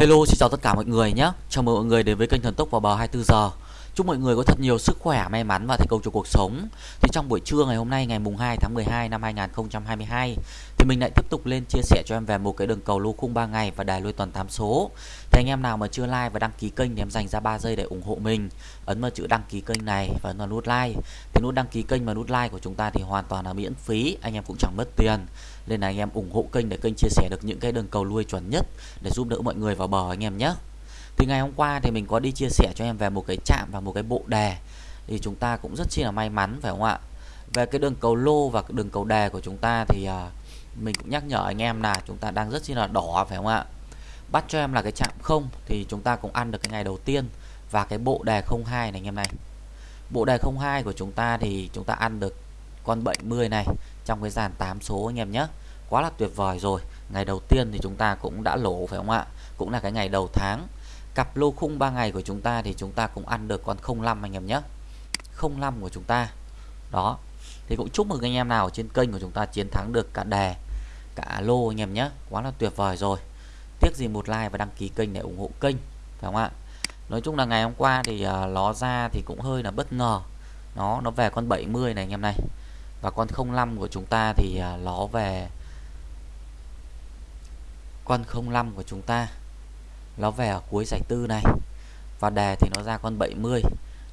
Hello, xin chào tất cả mọi người nhé. Chào mừng mọi người đến với kênh Thần Tốc vào bờ 24 giờ. Chúc mọi người có thật nhiều sức khỏe, may mắn và thành công trong cuộc sống. Thì trong buổi trưa ngày hôm nay ngày mùng 2 tháng 12 năm 2022 Thì mình lại tiếp tục lên chia sẻ cho em về một cái đường cầu lô khung 3 ngày và đài lui tuần 8 số. Thì anh em nào mà chưa like và đăng ký kênh thì em dành ra 3 giây để ủng hộ mình. Ấn vào chữ đăng ký kênh này và ấn vào nút like. Thì nút đăng ký kênh và nút like của chúng ta thì hoàn toàn là miễn phí Anh em cũng chẳng mất tiền. Nên là anh em ủng hộ kênh để kênh chia sẻ được những cái đường cầu lui chuẩn nhất Để giúp đỡ mọi người vào bờ anh em nhé thì ngày hôm qua thì mình có đi chia sẻ cho em về một cái chạm và một cái bộ đề. Thì chúng ta cũng rất chi là may mắn phải không ạ? Về cái đường cầu lô và đường cầu đề của chúng ta thì uh, mình cũng nhắc nhở anh em là chúng ta đang rất chi là đỏ phải không ạ? Bắt cho em là cái chạm không thì chúng ta cũng ăn được cái ngày đầu tiên và cái bộ đề 02 này anh em này. Bộ đề 02 của chúng ta thì chúng ta ăn được con 70 này trong cái dàn 8 số anh em nhé. Quá là tuyệt vời rồi. Ngày đầu tiên thì chúng ta cũng đã lỗ phải không ạ? Cũng là cái ngày đầu tháng cặp lô khung 3 ngày của chúng ta thì chúng ta cũng ăn được con 05 anh em nhé. 05 của chúng ta. Đó. Thì cũng chúc mừng anh em nào ở trên kênh của chúng ta chiến thắng được cả đề, cả lô anh em nhé. Quá là tuyệt vời rồi. Tiếc gì một like và đăng ký kênh để ủng hộ kênh, phải không ạ? Nói chung là ngày hôm qua thì à, nó ra thì cũng hơi là bất ngờ. Nó nó về con 70 này anh em này. Và con 05 của chúng ta thì à, nó về con 05 của chúng ta nó về ở cuối giải tư này. Và đề thì nó ra con 70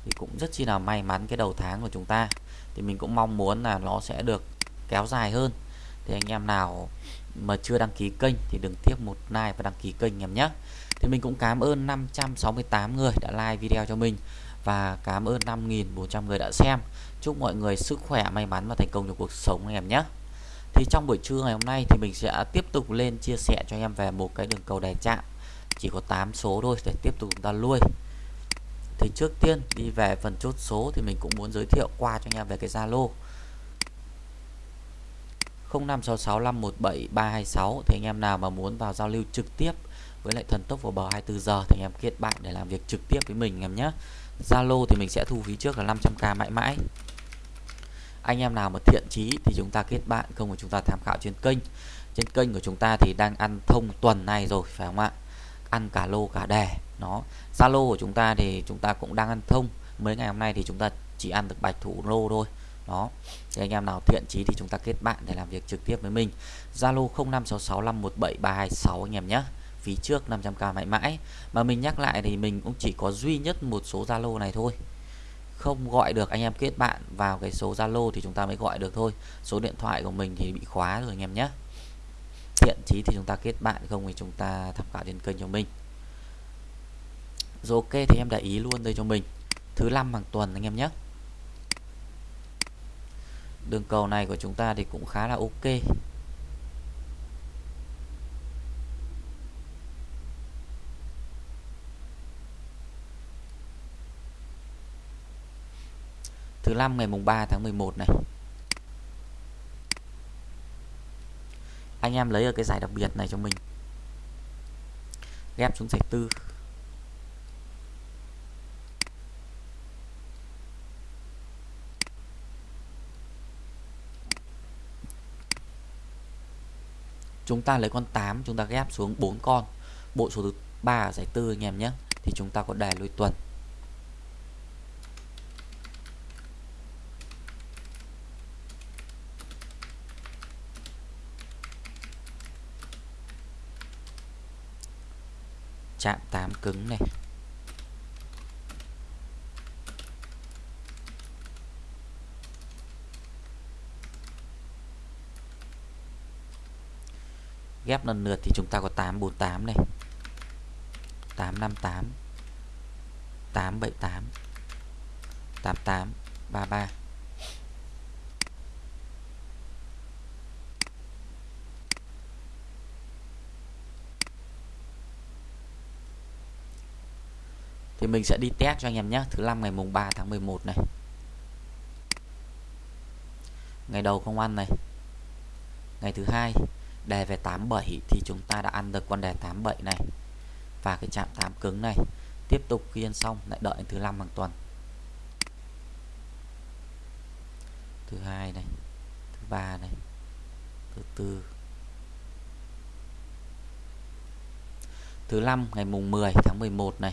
thì cũng rất chi là may mắn cái đầu tháng của chúng ta. Thì mình cũng mong muốn là nó sẽ được kéo dài hơn. Thì anh em nào mà chưa đăng ký kênh thì đừng tiếc một like và đăng ký kênh em nhé. Thì mình cũng cảm ơn 568 người đã like video cho mình. Và cảm ơn 5.400 người đã xem. Chúc mọi người sức khỏe, may mắn và thành công trong cuộc sống em nhé. Thì trong buổi trưa ngày hôm nay thì mình sẽ tiếp tục lên chia sẻ cho em về một cái đường cầu đè chạm chỉ có 8 số thôi, để tiếp tục chúng ta lui. Thì trước tiên đi về phần chốt số thì mình cũng muốn giới thiệu qua cho anh em về cái Zalo. 0566517326 thì anh em nào mà muốn vào giao lưu trực tiếp với lại thần tốc vào bờ 24 giờ thì anh em kết bạn để làm việc trực tiếp với mình em nhé. Zalo thì mình sẽ thu phí trước là 500k mãi mãi. Anh em nào mà thiện chí thì chúng ta kết bạn, không của chúng ta tham khảo trên kênh. Trên kênh của chúng ta thì đang ăn thông tuần này rồi, phải không ạ? Ăn cả lô cả đề nó, Zalo của chúng ta thì chúng ta cũng đang ăn thông. Mấy ngày hôm nay thì chúng ta chỉ ăn được bạch thủ lô thôi. Đó. Thì anh em nào thiện chí thì chúng ta kết bạn để làm việc trực tiếp với mình. Zalo 0566517326 anh em nhé. Phí trước 500k mãi mãi. Mà mình nhắc lại thì mình cũng chỉ có duy nhất một số Zalo này thôi. Không gọi được anh em kết bạn vào cái số Zalo thì chúng ta mới gọi được thôi. Số điện thoại của mình thì bị khóa rồi anh em nhé thiện chí thì chúng ta kết bạn, không thì chúng ta tham khảo trên kênh cho mình. Rồi ok, thì em để ý luôn đây cho mình. Thứ năm hàng tuần anh em nhé. Đường cầu này của chúng ta thì cũng khá là ok. Thứ năm ngày mùng 3 tháng 11 này. Anh em lấy ở cái giải đặc biệt này cho mình. Ghép xuống giải tư. Chúng ta lấy con 8 chúng ta ghép xuống 4 con. Bộ số thứ 3 giải tư anh em nhé. Thì chúng ta có đề lôi tuần. Chạm 8 cứng này. Ghép lần lượt thì chúng ta có 848 này. 858 878 88 33 thì mình sẽ đi test cho anh em nhé. Thứ năm ngày mùng 3 tháng 11 này. Ngày đầu không ăn này. Ngày thứ hai, đề về 87 thì chúng ta đã ăn được con đề 87 này. Và cái chạm 8 cứng này, tiếp tục khi ăn xong, lại đợi thứ năm hàng tuần. Thứ hai này, thứ ba này, thứ tư. Thứ năm ngày mùng 10 tháng 11 này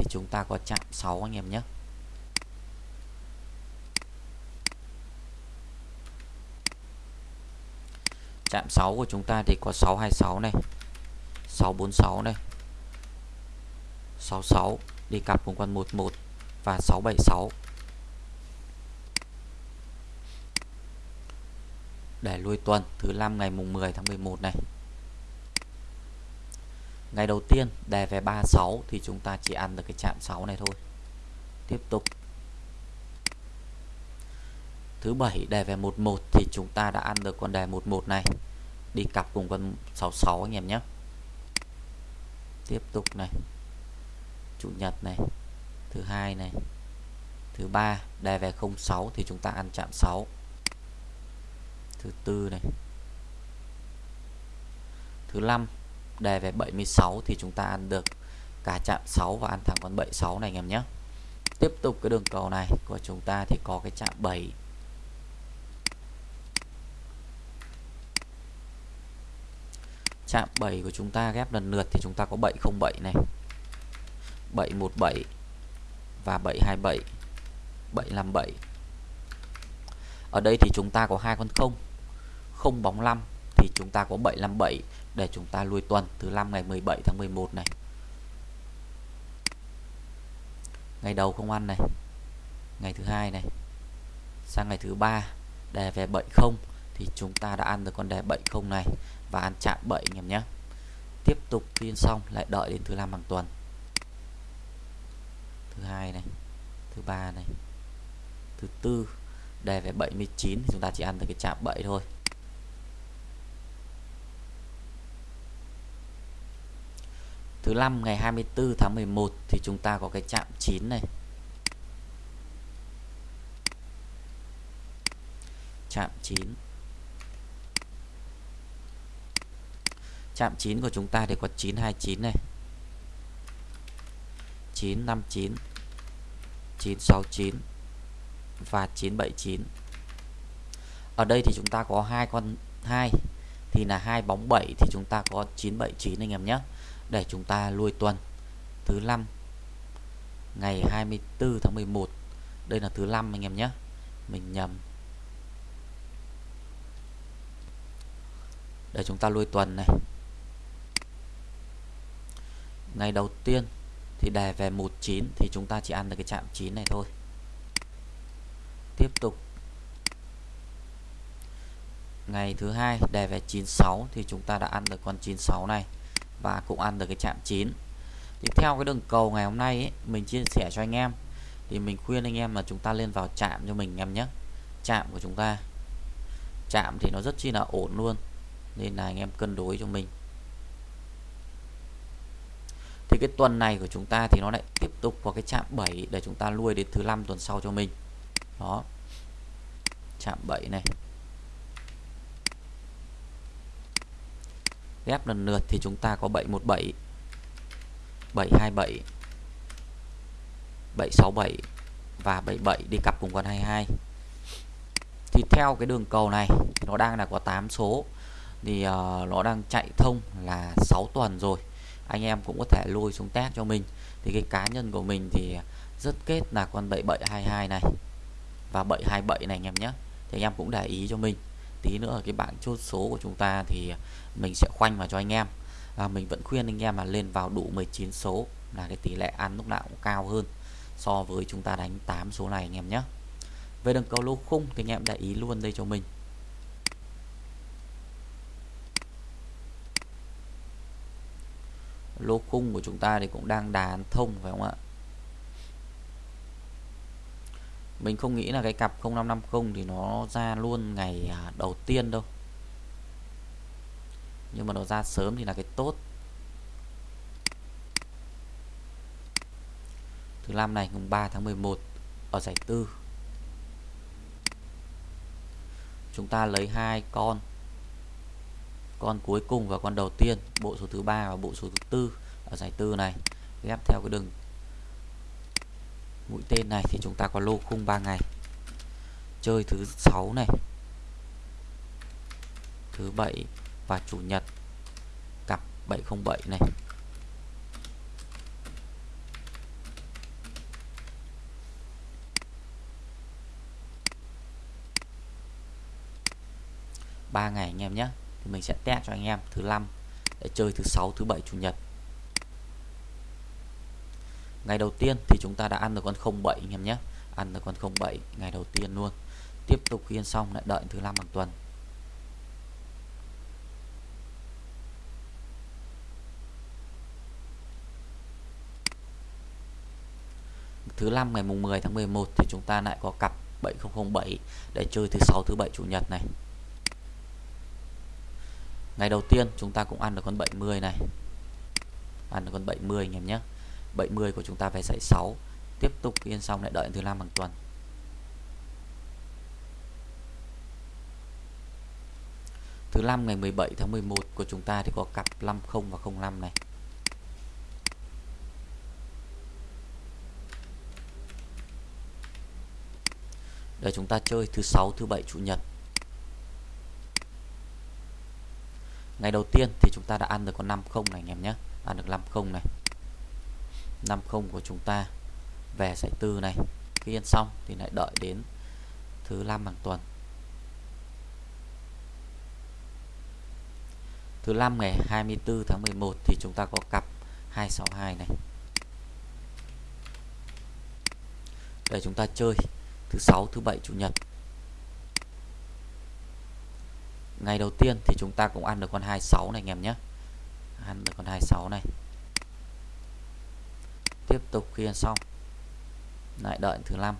thì chúng ta có chạm 6 anh em nhé. Chạm 6 của chúng ta thì có 626 này 646 này 66 đi cặp cùng con 11 và 676 để lui tuần thứ năm ngày mùng 10 tháng 11 này ngày đầu tiên, đề về 36 thì chúng ta chỉ ăn được cái chạm 6 này thôi. Tiếp tục. Thứ bảy, đề về 11 thì chúng ta đã ăn được con đề 11 này. Đi cặp cùng con 66 anh em nhé. Tiếp tục này. Chủ nhật này. Thứ hai này. Thứ ba, đề về 06 thì chúng ta ăn chạm 6 thứ tư này. Thứ năm đề về 76 thì chúng ta ăn được cả chạm 6 và ăn thẳng con 76 này anh em nhé. Tiếp tục cái đường cầu này của chúng ta thì có cái chạm 7 chạm 7 của chúng ta ghép lần lượt thì chúng ta có 707 này 717 và 727 757 ở đây thì chúng ta có hai con không không bóng 5 thì chúng ta có 757 để chúng ta lui tuần thứ năm ngày 17 tháng 11 này. Ngày đầu không ăn này, ngày thứ hai này, sang ngày thứ ba đề về 70 thì chúng ta đã ăn được con đề 70 này và ăn chạm 7 anh em nhé. Tiếp tục phiên xong lại đợi đến thứ năm hàng tuần. Thứ hai này, thứ ba này, thứ tư đề về 79 thì chúng ta chỉ ăn được cái chạm 7 thôi. Thứ năm, ngày 24 tháng 11 thì chúng ta có cái chạm 9 này. Chạm 9 chạm 9 của chúng ta thì có 929 này. 959 969 và 979 ở đây thì chúng ta có hai con 2 thì là hai bóng 7 thì chúng ta có 979 anh em nhé để chúng ta lui tuần. Thứ năm, ngày 24 tháng 11 đây là thứ năm anh em nhé. Mình nhầm. Để chúng ta lui tuần này. Ngày đầu tiên thì đề về 19 thì chúng ta chỉ ăn được cái chạm 9 này thôi. Tiếp tục. Ngày thứ hai đề về 96 thì chúng ta đã ăn được con 96 này và cũng ăn được cái chạm chín. Tiếp theo cái đường cầu ngày hôm nay ấy, mình chia sẻ cho anh em thì mình khuyên anh em là chúng ta lên vào chạm cho mình em nhé. Chạm của chúng ta. Chạm thì nó rất chi là ổn luôn nên là anh em cân đối cho mình. Thì cái tuần này của chúng ta thì nó lại tiếp tục vào cái chạm 7 để chúng ta nuôi đến thứ năm tuần sau cho mình. Đó. Chạm 7 này. Ghép lần lượt thì chúng ta có 717 727 767 và 77 đi cặp cùng con 22 thì theo cái đường cầu này nó đang là có 8 số. Thì uh, nó đang chạy thông là 6 tuần rồi. Anh em cũng có thể lôi xuống test cho mình. Thì cái cá nhân của mình thì rất kết là con 7722 này và 727 này anh em nhé. Thì anh em cũng để ý cho mình tí nữa cái bảng chốt số của chúng ta thì mình sẽ khoanh vào cho anh em. À, mình vẫn khuyên anh em là lên vào đủ 19 số là cái tỷ lệ ăn lúc nào cũng cao hơn so với chúng ta đánh 8 số này anh em nhé. Về đường cầu lô khung thì anh em để ý luôn đây cho mình. Lô khung của chúng ta thì cũng đang đàn thông phải không ạ? Mình không nghĩ là cái cặp 0550 thì nó ra luôn ngày à, đầu tiên đâu. Nhưng mà nó ra sớm thì là cái tốt. Thứ năm này, mùng 3 tháng 11 ở giải tư. Chúng ta lấy hai con. Con cuối cùng và con đầu tiên, bộ số thứ ba và bộ số thứ tư ở giải tư này. Ghép theo cái đường mũi tên này thì chúng ta có lô khung 3 ngày. Chơi thứ sáu này, thứ bảy và chủ nhật, cặp 707 này. Ba ngày anh em nhé, thì mình sẽ test cho anh em thứ năm để chơi thứ sáu, thứ bảy, chủ nhật ngày đầu tiên thì chúng ta đã ăn được con 07 anh em nhé. Ăn được con 07 ngày đầu tiên luôn. Tiếp tục khiên xong, lại đợi thứ năm hàng tuần. Thứ năm ngày mùng 10 tháng 11 thì chúng ta lại có cặp 7007 để chơi thứ sáu, thứ bảy, chủ nhật này. Ngày đầu tiên chúng ta cũng ăn được con 70 này. Ăn được con 70 anh em nhé. 70 của chúng ta về dãy 6 tiếp tục yên xong lại đợi thứ năm hàng tuần. Thứ năm ngày 17 tháng 11 của chúng ta thì có cặp 50 và 05 này. Để chúng ta chơi thứ sáu, thứ bảy, chủ nhật. Ngày đầu tiên thì chúng ta đã ăn được con 50 này, anh em nhé. Ăn được 50 này. 50 của chúng ta. Về giải tư này, khi ăn xong thì lại đợi đến thứ năm hàng tuần. Thứ năm ngày 24 tháng 11 thì chúng ta có cặp 262 này. Để chúng ta chơi thứ sáu, thứ bảy, chủ nhật. Ngày đầu tiên thì chúng ta cũng ăn được con 26 này anh em nhé. Ăn được con 26 này tiếp tục khi ăn xong. Lại đợi thứ năm.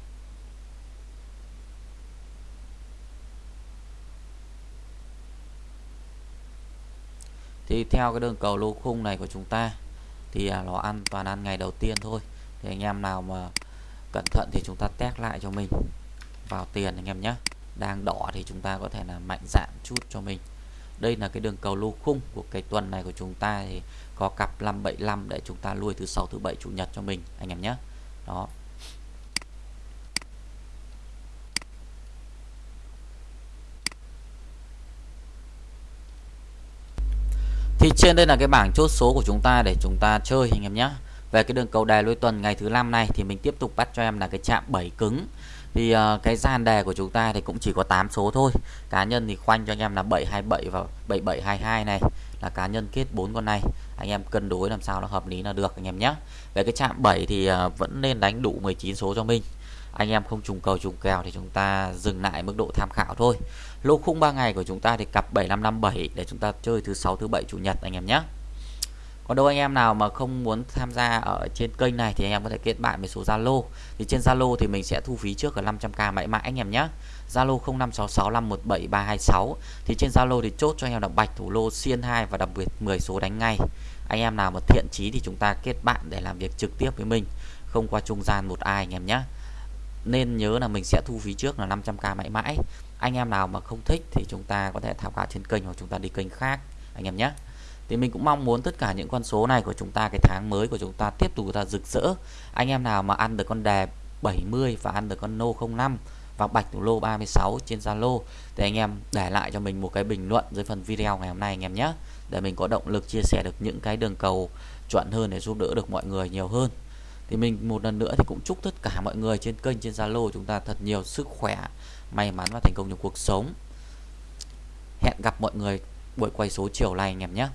Thì theo cái đường cầu lô khung này của chúng ta, thì à, nó ăn toàn ăn ngày đầu tiên thôi. Thì anh em nào mà cẩn thận thì chúng ta test lại cho mình. Vào tiền anh em nhé. Đang đỏ thì chúng ta có thể là mạnh dạn chút cho mình đây là cái đường cầu lô khung của cái tuần này của chúng ta thì có cặp 575 để chúng ta lui thứ sáu, thứ bảy, chủ nhật cho mình, anh em nhé. Đó. Thì trên đây là cái bảng chốt số của chúng ta để chúng ta chơi, anh em nhé. Về cái đường cầu đài lôi tuần ngày thứ năm này thì mình tiếp tục bắt cho em là cái chạm 7 cứng thì uh, cái gian đề của chúng ta thì cũng chỉ có 8 số thôi. Cá nhân thì khoanh cho anh em là 727 và 7722 này là cá nhân kết bốn con này. Anh em cân đối làm sao nó hợp lý là được anh em nhé. Về cái chạm 7 thì uh, vẫn nên đánh đủ 19 số cho mình. Anh em không trùng cầu trùng kèo thì chúng ta dừng lại mức độ tham khảo thôi. Lô khung 3 ngày của chúng ta thì cặp 7557 để chúng ta chơi thứ sáu thứ bảy chủ nhật anh em nhé còn đâu anh em nào mà không muốn tham gia ở trên kênh này thì anh em có thể kết bạn với số Zalo. Thì trên Zalo thì mình sẽ thu phí trước ở 500k mãi mãi anh em nhé. Zalo 0566517326 thì trên Zalo thì chốt cho anh em là bạch, thủ lô, xiên 2 và đặc biệt 10 số đánh ngay. Anh em nào mà thiện chí thì chúng ta kết bạn để làm việc trực tiếp với mình. Không qua trung gian một ai anh em nhé. Nên nhớ là mình sẽ thu phí trước là 500k mãi mãi. Anh em nào mà không thích thì chúng ta có thể tham khảo trên kênh hoặc chúng ta đi kênh khác anh em nhé thì mình cũng mong muốn tất cả những con số này của chúng ta, cái tháng mới của chúng ta tiếp tục là rực rỡ. Anh em nào mà ăn được con đề 70 và ăn được con nô 05 và bạch thủ lô 36 trên Zalo thì anh em để lại cho mình một cái bình luận dưới phần video ngày hôm nay anh em nhé. Để mình có động lực chia sẻ được những cái đường cầu chuẩn hơn để giúp đỡ được mọi người nhiều hơn. Thì mình một lần nữa thì cũng chúc tất cả mọi người trên kênh, trên Zalo chúng ta thật nhiều sức khỏe, may mắn và thành công trong cuộc sống. Hẹn gặp mọi người buổi quay số chiều này anh em nhé.